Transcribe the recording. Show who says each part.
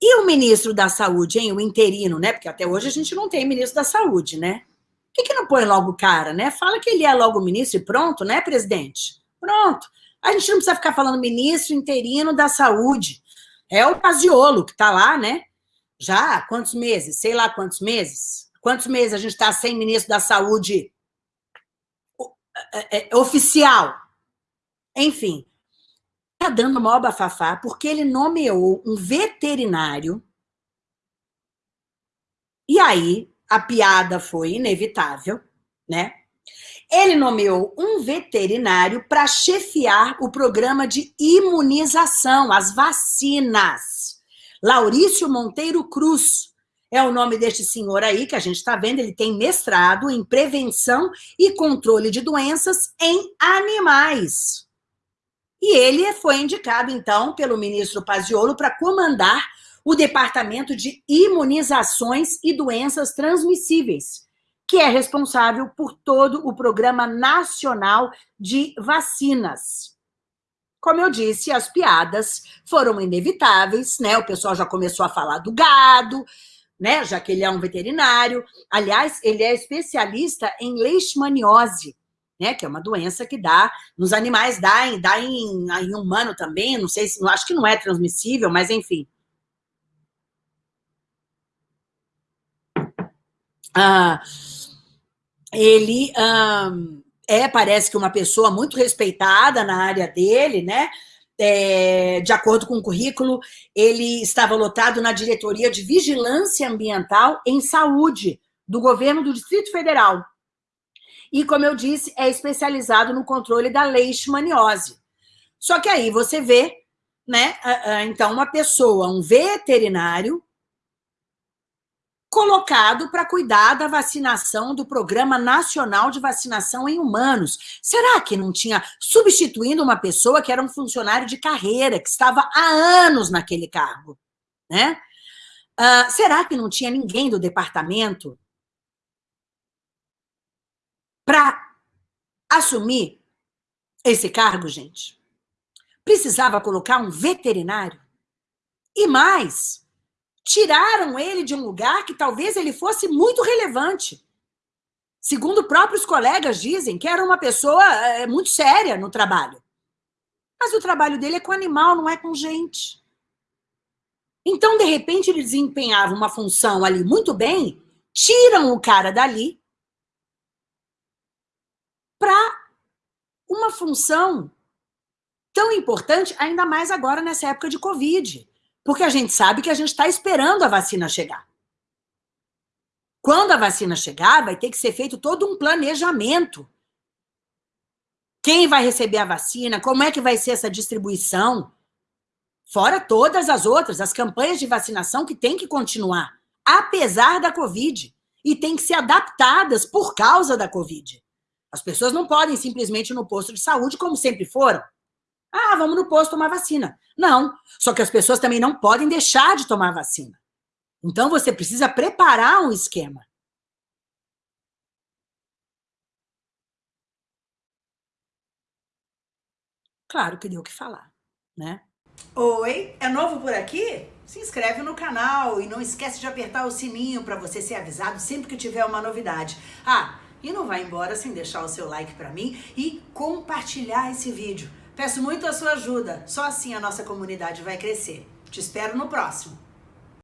Speaker 1: E o ministro da Saúde, hein? O interino, né? Porque até hoje a gente não tem ministro da Saúde, né? Por que, que não põe logo o cara, né? Fala que ele é logo ministro e pronto, né, presidente? Pronto. A gente não precisa ficar falando ministro interino da Saúde. É o Paziolo que está lá, né? Já há quantos meses? Sei lá quantos meses. Quantos meses a gente está sem ministro da Saúde é, é, oficial? Enfim, está dando maior bafafá porque ele nomeou um veterinário e aí a piada foi inevitável, né? Ele nomeou um veterinário para chefiar o programa de imunização, as vacinas. Laurício Monteiro Cruz é o nome deste senhor aí que a gente está vendo. Ele tem mestrado em prevenção e controle de doenças em animais. E ele foi indicado, então, pelo ministro Paziolo para comandar o Departamento de Imunizações e Doenças Transmissíveis, que é responsável por todo o Programa Nacional de Vacinas. Como eu disse, as piadas foram inevitáveis, né? O pessoal já começou a falar do gado, né? Já que ele é um veterinário. Aliás, ele é especialista em leishmaniose, né? Que é uma doença que dá nos animais, dá, em, dá em, em humano também. Não sei se, acho que não é transmissível, mas enfim. Ah, ele é, parece que uma pessoa muito respeitada na área dele, né? É, de acordo com o currículo, ele estava lotado na diretoria de vigilância ambiental em saúde do governo do Distrito Federal. E, como eu disse, é especializado no controle da leishmaniose. Só que aí você vê, né? Então, uma pessoa, um veterinário, colocado para cuidar da vacinação do Programa Nacional de Vacinação em Humanos. Será que não tinha substituindo uma pessoa que era um funcionário de carreira, que estava há anos naquele cargo? Né? Uh, será que não tinha ninguém do departamento para assumir esse cargo, gente? Precisava colocar um veterinário? E mais, tiraram ele de um lugar que talvez ele fosse muito relevante. Segundo próprios colegas dizem que era uma pessoa é, muito séria no trabalho. Mas o trabalho dele é com animal, não é com gente. Então, de repente, ele desempenhava uma função ali muito bem, tiram o cara dali para uma função tão importante, ainda mais agora nessa época de Covid. Porque a gente sabe que a gente está esperando a vacina chegar. Quando a vacina chegar, vai ter que ser feito todo um planejamento. Quem vai receber a vacina, como é que vai ser essa distribuição, fora todas as outras, as campanhas de vacinação que tem que continuar, apesar da Covid, e tem que ser adaptadas por causa da Covid. As pessoas não podem simplesmente ir no posto de saúde como sempre foram. Ah, vamos no posto tomar vacina. Não, só que as pessoas também não podem deixar de tomar vacina. Então, você precisa preparar um esquema. Claro que deu o que falar, né? Oi, é novo por aqui? Se inscreve no canal e não esquece de apertar o sininho para você ser avisado sempre que tiver uma novidade. Ah, e não vai embora sem deixar o seu like para mim e compartilhar esse vídeo. Peço muito a sua ajuda, só assim a nossa comunidade vai crescer. Te espero no próximo.